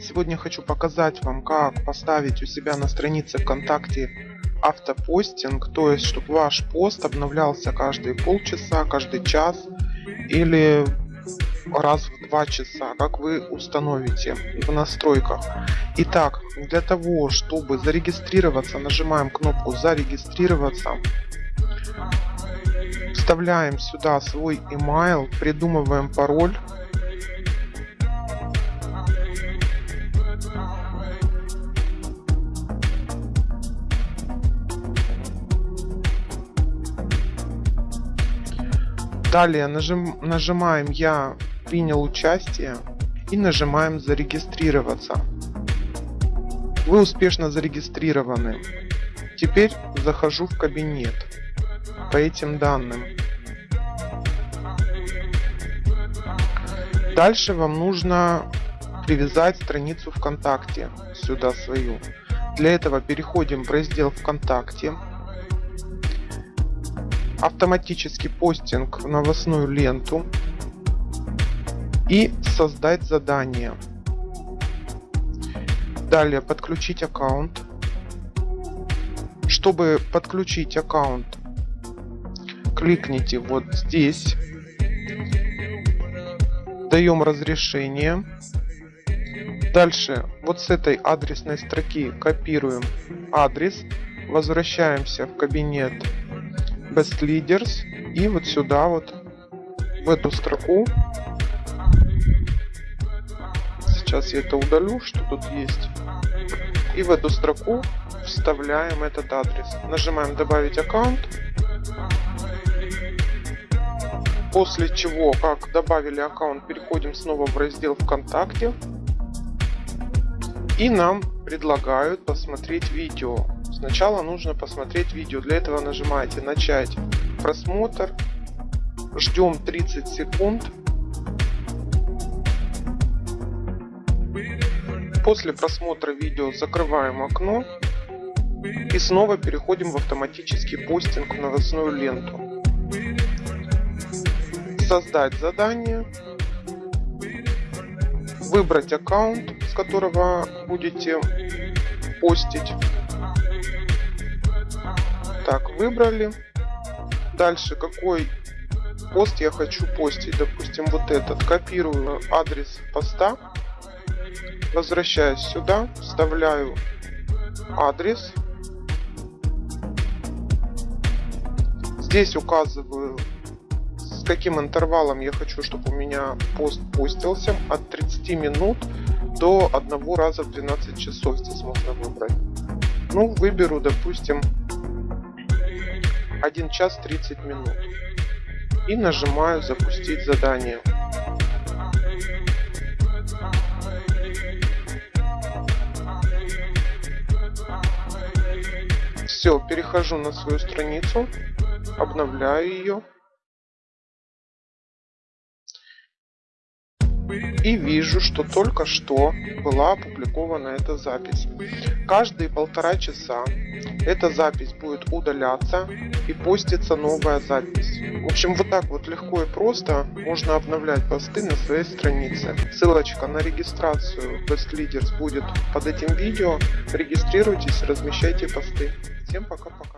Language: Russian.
Сегодня хочу показать вам, как поставить у себя на странице ВКонтакте автопостинг, то есть, чтобы ваш пост обновлялся каждые полчаса, каждый час или раз в два часа, как вы установите в настройках. Итак, для того, чтобы зарегистрироваться, нажимаем кнопку зарегистрироваться, вставляем сюда свой email, придумываем пароль, Далее нажим, нажимаем «Я принял участие» и нажимаем «Зарегистрироваться». Вы успешно зарегистрированы. Теперь захожу в кабинет по этим данным. Дальше вам нужно привязать страницу ВКонтакте сюда свою. Для этого переходим в раздел ВКонтакте автоматический постинг в новостную ленту и создать задание. Далее подключить аккаунт. Чтобы подключить аккаунт, кликните вот здесь. Даем разрешение. Дальше вот с этой адресной строки копируем адрес. Возвращаемся в кабинет Best Leaders. И вот сюда вот в эту строку. Сейчас я это удалю что тут есть. И в эту строку вставляем этот адрес. Нажимаем добавить аккаунт после чего как добавили аккаунт переходим снова в раздел вконтакте и нам предлагают посмотреть видео Сначала нужно посмотреть видео. Для этого нажимаете начать просмотр. Ждем 30 секунд. После просмотра видео закрываем окно и снова переходим в автоматический постинг в новостную ленту. Создать задание. Выбрать аккаунт, которого будете постить. Так, выбрали. Дальше, какой пост я хочу постить. Допустим, вот этот. Копирую адрес поста. Возвращаюсь сюда. Вставляю адрес. Здесь указываю, с каким интервалом я хочу, чтобы у меня пост постился. От 30 минут до одного раза в 12 часов здесь можно выбрать. Ну, выберу, допустим, 1 час 30 минут и нажимаю запустить задание. Все, перехожу на свою страницу, обновляю ее. И вижу, что только что была опубликована эта запись. Каждые полтора часа эта запись будет удаляться и постится новая запись. В общем, вот так вот легко и просто можно обновлять посты на своей странице. Ссылочка на регистрацию Best Leaders будет под этим видео. Регистрируйтесь, размещайте посты. Всем пока-пока.